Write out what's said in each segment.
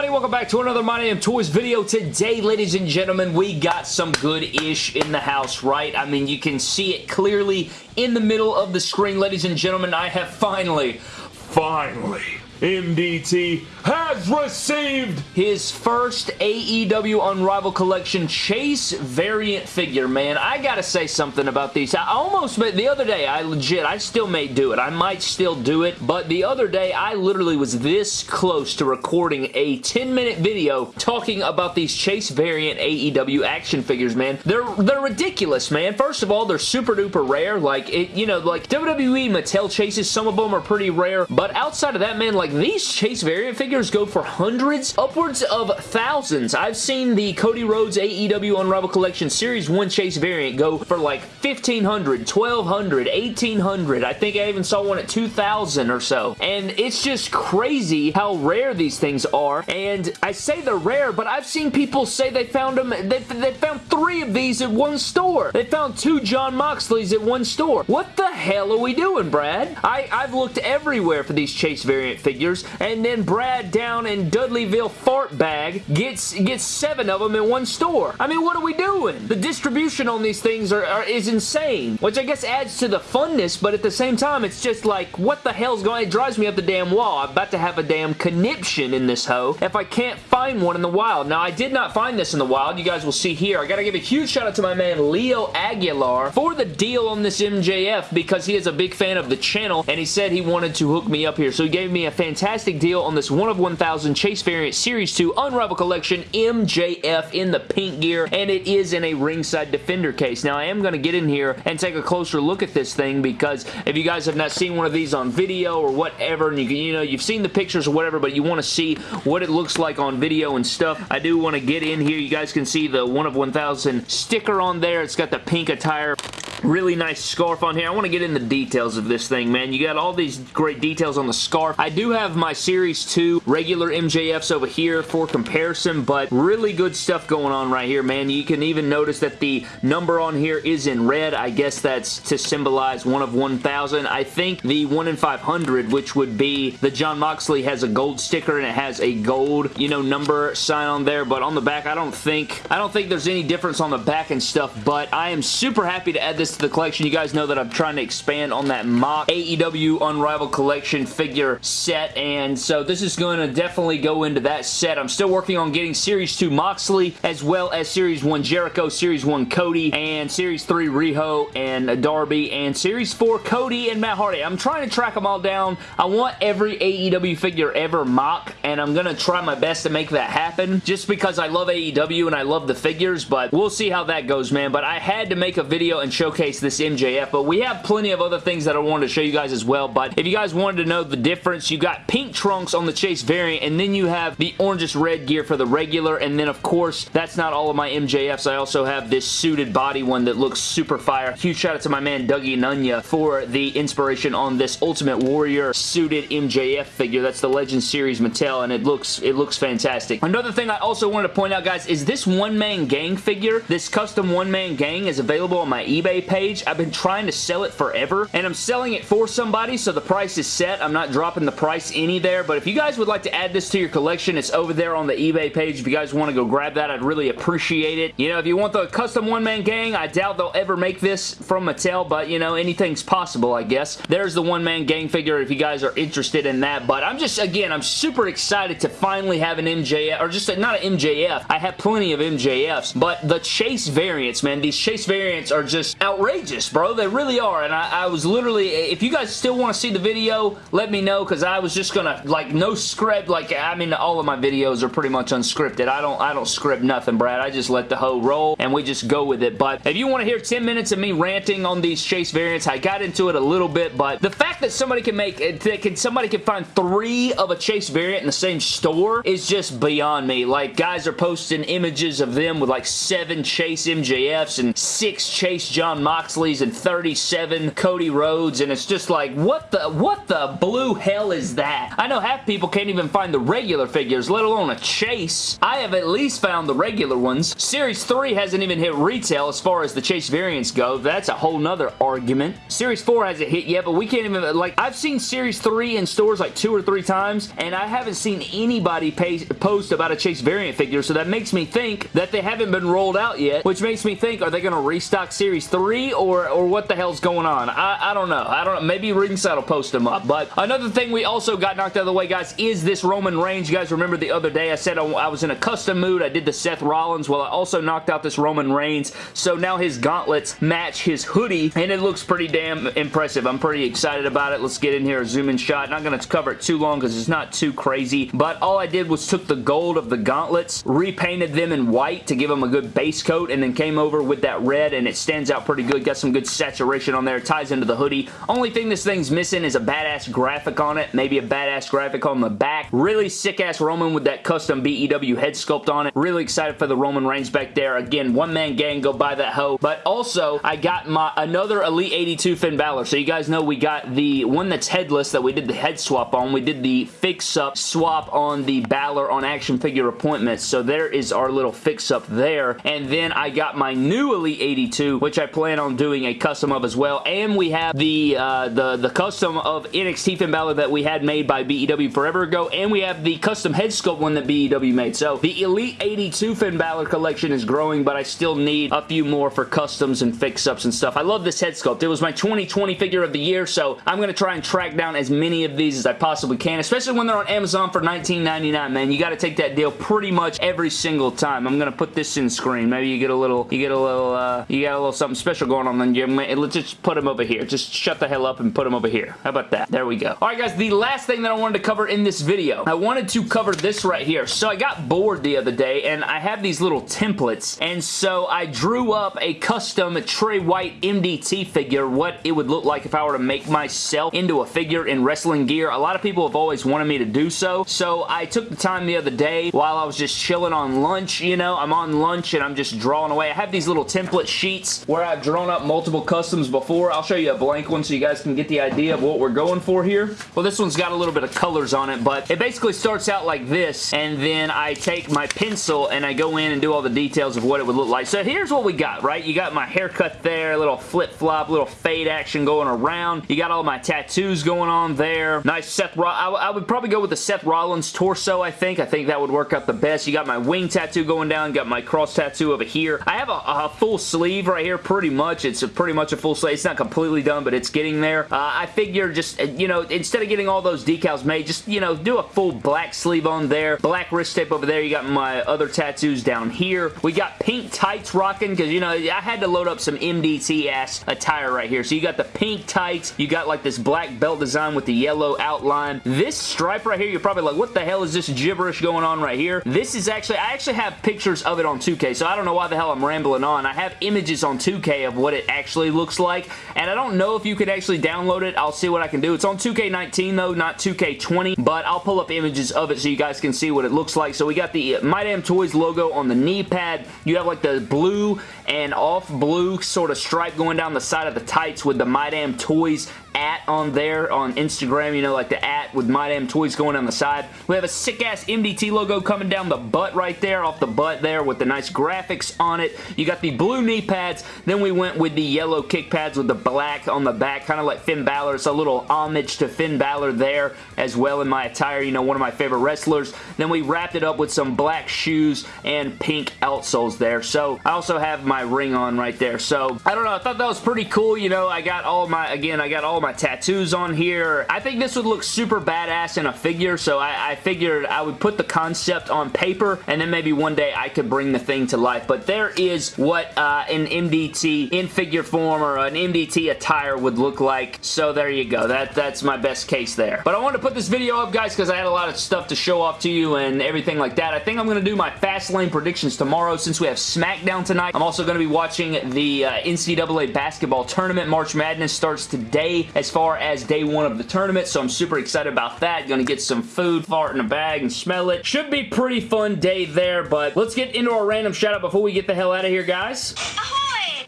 everybody? Welcome back to another My Damn Toys video. Today, ladies and gentlemen, we got some good-ish in the house, right? I mean, you can see it clearly in the middle of the screen. Ladies and gentlemen, I have finally, finally MDT has received his first AEW Unrivaled Collection Chase variant figure, man. I gotta say something about these. I almost, made, the other day, I legit, I still may do it. I might still do it, but the other day, I literally was this close to recording a 10-minute video talking about these Chase variant AEW action figures, man. They're, they're ridiculous, man. First of all, they're super duper rare. Like, it, you know, like WWE Mattel Chases, some of them are pretty rare, but outside of that, man, like, like, these Chase variant figures go for hundreds, upwards of thousands. I've seen the Cody Rhodes AEW Unrivaled Collection Series 1 Chase variant go for like 1500 1200 1800 I think I even saw one at 2000 or so. And it's just crazy how rare these things are. And I say they're rare, but I've seen people say they found them, they, they found three of these at one store. They found two Jon Moxleys at one store. What the hell are we doing, Brad? I, I've looked everywhere for these Chase variant figures figures, and then Brad down in Dudleyville Fart Bag gets gets seven of them in one store. I mean, what are we doing? The distribution on these things are, are is insane, which I guess adds to the funness, but at the same time, it's just like, what the hell's going It drives me up the damn wall. I'm about to have a damn conniption in this hoe if I can't find one in the wild. Now, I did not find this in the wild. You guys will see here. I gotta give a huge shout out to my man Leo Aguilar for the deal on this MJF because he is a big fan of the channel and he said he wanted to hook me up here. So he gave me a fantastic fantastic deal on this 1 of 1000 Chase Variant Series 2 Unrivaled Collection MJF in the pink gear, and it is in a ringside defender case. Now, I am going to get in here and take a closer look at this thing because if you guys have not seen one of these on video or whatever, and you, you know, you've seen the pictures or whatever, but you want to see what it looks like on video and stuff, I do want to get in here. You guys can see the 1 of 1000 sticker on there. It's got the pink attire Really nice scarf on here. I want to get in the details of this thing, man. You got all these great details on the scarf. I do have my Series 2 regular MJFs over here for comparison, but really good stuff going on right here, man. You can even notice that the number on here is in red. I guess that's to symbolize one of 1,000. I think the 1 in 500, which would be the Jon Moxley has a gold sticker and it has a gold, you know, number sign on there, but on the back, I don't think, I don't think there's any difference on the back and stuff, but I am super happy to add this to the collection. You guys know that I'm trying to expand on that mock AEW Unrivaled Collection figure set, and so this is going to definitely go into that set. I'm still working on getting Series 2 Moxley, as well as Series 1 Jericho, Series 1 Cody, and Series 3 Riho and Darby, and Series 4 Cody and Matt Hardy. I'm trying to track them all down. I want every AEW figure ever mock, and I'm going to try my best to make that happen, just because I love AEW and I love the figures, but we'll see how that goes, man. But I had to make a video and showcase showcase this MJF, but we have plenty of other things that I wanted to show you guys as well, but if you guys wanted to know the difference, you got pink trunks on the Chase variant, and then you have the orangish red gear for the regular, and then of course, that's not all of my MJFs. I also have this suited body one that looks super fire. Huge shout out to my man Dougie Nunya for the inspiration on this Ultimate Warrior suited MJF figure. That's the Legend Series Mattel, and it looks it looks fantastic. Another thing I also wanted to point out, guys, is this one-man gang figure. This custom one-man gang is available on my eBay page. I've been trying to sell it forever, and I'm selling it for somebody, so the price is set. I'm not dropping the price any there, but if you guys would like to add this to your collection, it's over there on the eBay page. If you guys want to go grab that, I'd really appreciate it. You know, if you want the custom one-man gang, I doubt they'll ever make this from Mattel, but, you know, anything's possible, I guess. There's the one-man gang figure if you guys are interested in that, but I'm just, again, I'm super excited to finally have an MJF, or just a, not an MJF. I have plenty of MJFs, but the Chase variants, man, these Chase variants are just outrageous outrageous, bro. They really are. And I, I was literally, if you guys still want to see the video, let me know because I was just going to, like, no script. Like, I mean, all of my videos are pretty much unscripted. I don't, I don't script nothing, Brad. I just let the hoe roll and we just go with it. But if you want to hear 10 minutes of me ranting on these Chase variants, I got into it a little bit, but the fact that somebody can make, eh, that can, somebody can find three of a Chase variant in the same store is just beyond me. Like, guys are posting images of them with like seven Chase MJFs and six Chase Jon Moxley's and 37 Cody Rhodes, and it's just like, what the, what the blue hell is that? I know half people can't even find the regular figures, let alone a Chase. I have at least found the regular ones. Series 3 hasn't even hit retail as far as the Chase variants go. That's a whole nother argument. Series 4 hasn't hit yet, but we can't even, like, I've seen Series 3 in stores like two or three times, and I haven't seen anybody pay, post about a Chase variant figure, so that makes me think that they haven't been rolled out yet, which makes me think, are they going to restock Series 3, or, or what the hell's going on? I, I don't know. I don't know. Maybe Ringside will post them up, but another thing we also got knocked out of the way, guys, is this Roman Reigns. You guys remember the other day I said I was in a custom mood. I did the Seth Rollins. Well, I also knocked out this Roman Reigns, so now his gauntlets match his hoodie, and it looks pretty damn impressive. I'm pretty excited about it. Let's get in here, a zoom in shot. Not going to cover it too long because it's not too crazy, but all I did was took the gold of the gauntlets, repainted them in white to give them a good base coat, and then came over with that red, and it stands out pretty good. Got some good saturation on there. Ties into the hoodie. Only thing this thing's missing is a badass graphic on it, maybe a badass graphic on the back. Really sick-ass Roman with that custom BEW head sculpt on it. Really excited for the Roman Reigns back there. Again, one-man gang, go buy that hoe. But also, I got my another Elite 82 Finn Balor. So you guys know we got the one that's headless that we did the head swap on. We did the fix-up swap on the Balor on action figure appointments. So there is our little fix-up there. And then I got my new Elite 82, which I plan on doing a custom of as well. And we have the uh, the, the custom of NXT Finn Balor that we had made by BEW forever ago. And we have the custom head sculpt one that BEW made. So the Elite 82 Finn Balor collection is growing, but I still need a few more for customs and fix-ups and stuff. I love this head sculpt. It was my 2020 figure of the year, so I'm going to try and track down as many of these as I possibly can, especially when they're on Amazon for $19.99, man. You got to take that deal pretty much every single time. I'm going to put this in screen. Maybe you get a little, you get a little, uh, you got a little something special going on then you let's just put them over here. Just shut the hell up and put them over here. How about that? There we go. All right, guys, the last thing that I wanted to cover in this video, I wanted to cover this right here. So I got bored the other day, and I have these little templates, and so I drew up a custom Trey White MDT figure, what it would look like if I were to make myself into a figure in wrestling gear. A lot of people have always wanted me to do so, so I took the time the other day while I was just chilling on lunch, you know, I'm on lunch and I'm just drawing away. I have these little template sheets where I've drawn up multiple customs before. I'll show you a blank one so you guys can get the idea of what we're going for here. Well, this one's got a little bit of colors on it, but it basically starts out like this, and then I take my pencil and I go in and do all the details of what it would look like. So here's what we got, right? You got my haircut there, little flip-flop, little fade action going around. You got all my tattoos going on there. Nice Seth Rollins. I, would probably go with the Seth Rollins torso, I think. I think that would work out the best. You got my wing tattoo going down. Got my cross tattoo over here. I have a, a full sleeve right here pretty much. It's a, pretty much a full sleeve. It's not completely done, but it's getting there. Uh, I figure just, uh, you know, instead of getting all those decals made, just, you know, do a full black sleeve on there. Black wrist tape over there. You got my other tattoos down here. We got pink tights rocking because, you know, I had to load up some MDT-ass attire right here. So you got the pink tights. You got like this black belt design with the yellow outline. This stripe right here, you're probably like, what the hell is this gibberish going on right here? This is actually, I actually have pictures of it on 2K, so I don't know why the hell I'm rambling on. I have images on 2K of what it actually looks like, and I don't know if you could actually download it. I'll see what I can do. It's on 2K19 though, not 2K20, but I'll pull up images of it so you guys can see what it looks like. So we got the My Damn Toys logo on the knee pad. You have like the blue and off blue sort of stripe going down the side of the tights with the My Damn Toys at on there on Instagram, you know, like the at with My Damn Toys going on the side. We have a sick-ass MDT logo coming down the butt right there, off the butt there with the nice graphics on it. You got the blue knee pads. Then we went with the yellow kick pads with the black on the back, kind of like Finn Balor. It's a little homage to Finn Balor there as well in my attire, you know, one of my favorite wrestlers. Then we wrapped it up with some black shoes and pink outsoles there. So I also have my ring on right there. So I don't know. I thought that was pretty cool. You know, I got all my, again, I got all my tattoos on here. I think this would look super badass in a figure, so I, I figured I would put the concept on paper, and then maybe one day I could bring the thing to life. But there is what uh, an MDT in figure form or an MDT attire would look like, so there you go. That That's my best case there. But I wanted to put this video up, guys, because I had a lot of stuff to show off to you and everything like that. I think I'm going to do my Fastlane predictions tomorrow since we have SmackDown tonight. I'm also going to be watching the uh, NCAA basketball tournament. March Madness starts today as far as day one of the tournament, so I'm super excited about that. Gonna get some food, fart in a bag, and smell it. Should be pretty fun day there, but let's get into our random shout out before we get the hell out of here, guys.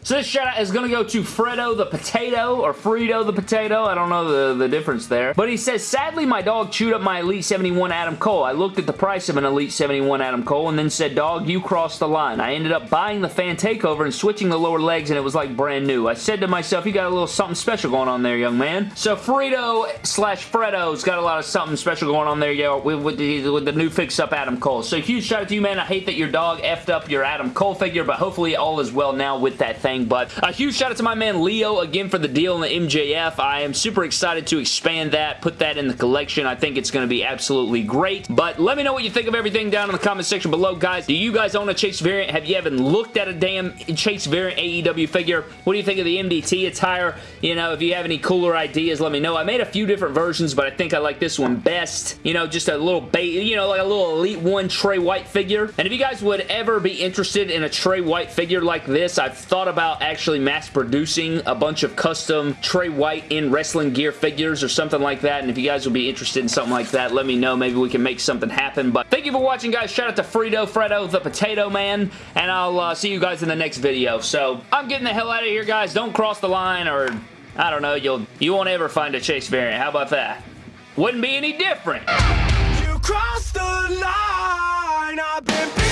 So this shout out is going to go to Fredo the Potato, or Frito the Potato. I don't know the, the difference there. But he says, sadly my dog chewed up my Elite 71 Adam Cole. I looked at the price of an Elite 71 Adam Cole and then said, dog, you crossed the line. I ended up buying the fan takeover and switching the lower legs and it was like brand new. I said to myself, you got a little something special going on there, young man. So Frito slash Fredo's got a lot of something special going on there, yo, with, with, the, with the new fix-up Adam Cole. So huge shout out to you, man. I hate that your dog effed up your Adam Cole figure, but hopefully all is well now with that thing. But a huge shout out to my man Leo again for the deal in the MJF. I am super excited to expand that, put that in the collection. I think it's going to be absolutely great. But let me know what you think of everything down in the comment section below, guys. Do you guys own a Chase variant? Have you even looked at a damn Chase variant AEW figure? What do you think of the MDT attire? You know, if you have any cooler ideas, let me know. I made a few different versions, but I think I like this one best. You know, just a little bait, you know, like a little Elite 1 Trey White figure. And if you guys would ever be interested in a Trey White figure like this, I've thought about actually mass producing a bunch of custom Trey White in wrestling gear figures or something like that. And if you guys would be interested in something like that, let me know. Maybe we can make something happen. But thank you for watching, guys. Shout out to Frito, Fredo, the Potato Man. And I'll uh, see you guys in the next video. So I'm getting the hell out of here, guys. Don't cross the line or I don't know, you'll you won't ever find a Chase variant. How about that? Wouldn't be any different. You crossed the line.